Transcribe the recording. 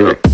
Yeah.